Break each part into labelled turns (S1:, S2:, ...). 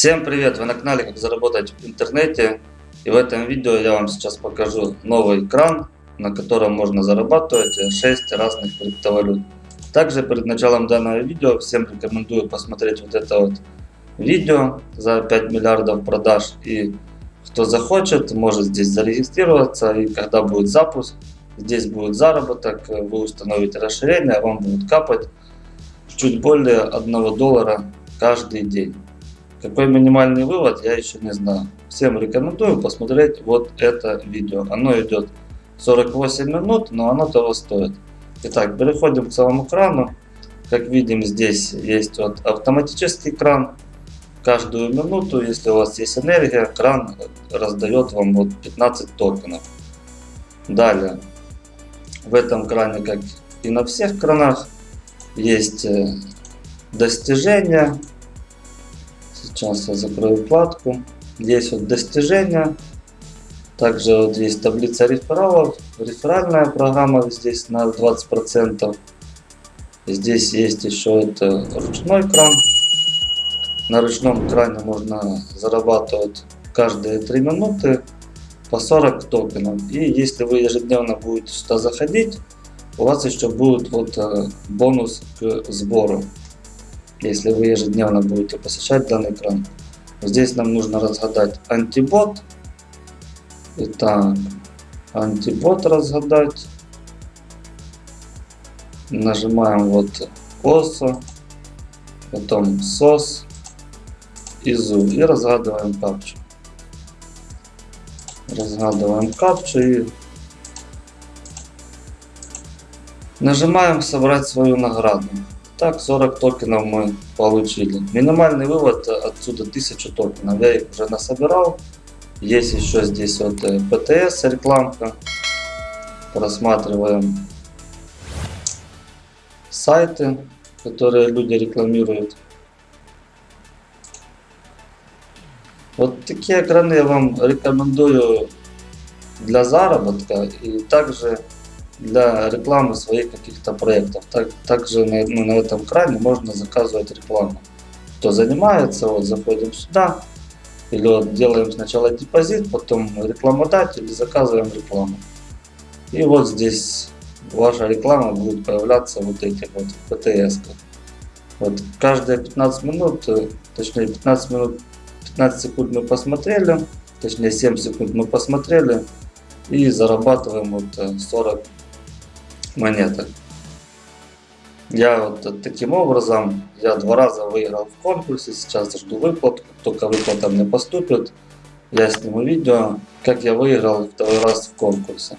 S1: Всем привет! Вы на канале Как заработать в интернете. И в этом видео я вам сейчас покажу новый кран, на котором можно зарабатывать 6 разных криптовалют. Также перед началом данного видео всем рекомендую посмотреть вот это вот видео за 5 миллиардов продаж. И кто захочет, может здесь зарегистрироваться. И когда будет запуск, здесь будет заработок, вы установите расширение, вам будет капать чуть более 1 доллара каждый день. Какой минимальный вывод, я еще не знаю. Всем рекомендую посмотреть вот это видео. Оно идет 48 минут, но оно того стоит. Итак, переходим к самому крану. Как видим, здесь есть вот автоматический кран. Каждую минуту, если у вас есть энергия, кран раздает вам вот 15 токенов. Далее, в этом кране, как и на всех кранах, есть э, достижения Сейчас я закрою вкладку. Здесь вот достижения. Также вот есть таблица рефералов. Реферальная программа здесь на 20%. Здесь есть еще это ручной кран. На ручном кране можно зарабатывать каждые 3 минуты по 40 токенов. И если вы ежедневно будете сюда заходить, у вас еще будет вот э, бонус к сбору если вы ежедневно будете посещать данный экран. Здесь нам нужно разгадать антибот. Итак, антибот разгадать. Нажимаем вот OSO, потом SOS и ZOO и разгадываем капчу. Разгадываем капчу и нажимаем собрать свою награду. Так, 40 токенов мы получили. Минимальный вывод отсюда 1000 токенов. Я их уже насобирал. Есть еще здесь вот ПТС э, рекламка. Просматриваем сайты, которые люди рекламируют. Вот такие экраны я вам рекомендую для заработка и также для рекламы своих каких-то проектов. Так, также на, ну, на этом кране можно заказывать рекламу. Кто занимается, вот заходим сюда, или вот делаем сначала депозит, потом рекламодатель и заказываем рекламу. И вот здесь ваша реклама будет появляться вот этих вот ПТС. -ках. Вот каждые 15 минут, э, точнее 15 минут, 15 секунд мы посмотрели, точнее 7 секунд мы посмотрели и зарабатываем вот 40 э, монеты. Я вот таким образом, я два раза выиграл в конкурсе, сейчас жду выплат, только выплата мне поступит, я сниму видео, как я выиграл второй раз в конкурсе.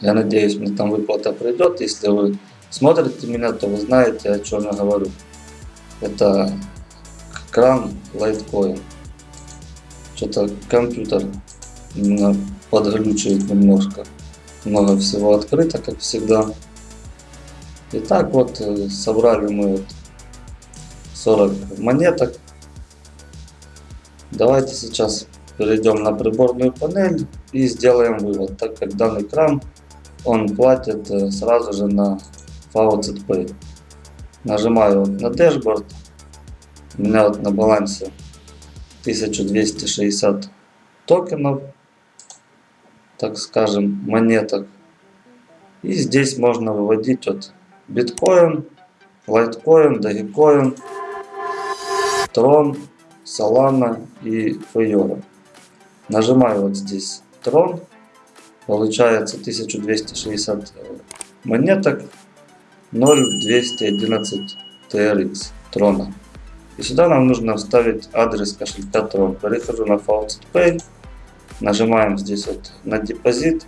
S1: Я надеюсь, мне там выплата придет, если вы смотрите меня, то вы знаете, о чем я говорю. Это кран Litecoin. Что-то компьютер подглючивает немножко. Много всего открыто, как всегда. Итак, вот э, собрали мы вот 40 монеток. Давайте сейчас перейдем на приборную панель и сделаем вывод, так как данный кран он платит э, сразу же на Faucet. Нажимаю на дашборд. У меня вот на балансе 1260 токенов так скажем, монеток. И здесь можно выводить вот биткоин, лайткоин, дагикоин, трон, солана и фейора. Нажимаю вот здесь трон, получается 1260 монеток, 0,211 TRX трона. И сюда нам нужно вставить адрес кошелька Трон. Перехожу на Faucet Pay. Нажимаем здесь вот на депозит.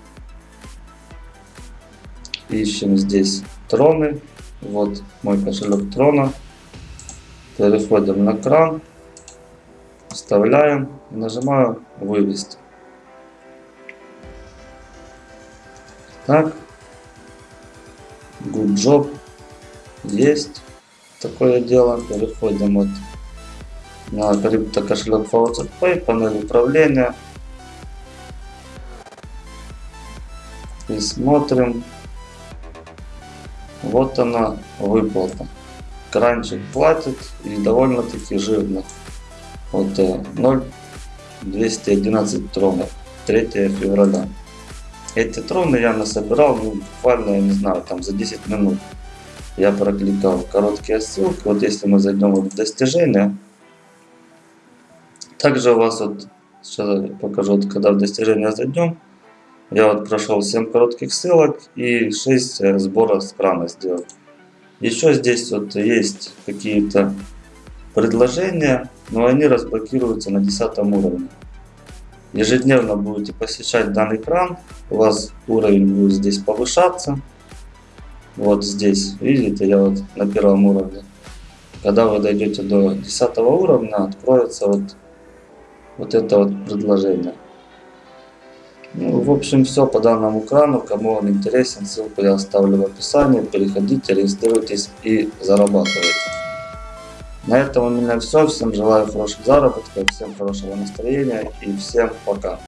S1: Ищем здесь троны. Вот мой кошелек трона. Переходим на кран. Вставляем. Нажимаю вывести. Так. Good job. Есть такое дело. Переходим вот на крипто кошелек Pay, панель управления. И смотрим. Вот она выплата. кранчик платит и довольно-таки жирно. Вот э, 0,211 тронов. 3 февраля. Эти троны я насобирал, ну, буквально, я не знаю, там за 10 минут. Я прокликал короткие ссылки. Вот если мы зайдем в достижения, также у вас вот, сейчас покажу, вот, когда в достижения зайдем, я вот прошел 7 коротких ссылок и 6 э, сбора с крана сделал. Еще здесь вот есть какие-то предложения, но они разблокируются на 10 уровне. Ежедневно будете посещать данный кран, у вас уровень будет здесь повышаться. Вот здесь, видите, я вот на первом уровне. Когда вы дойдете до 10 уровня, откроется вот, вот это вот предложение. В общем, все по данному крану. Кому он интересен, ссылку я оставлю в описании. Переходите, регистрируйтесь и зарабатывайте. На этом у меня все. Всем желаю хороших заработков, всем хорошего настроения и всем пока.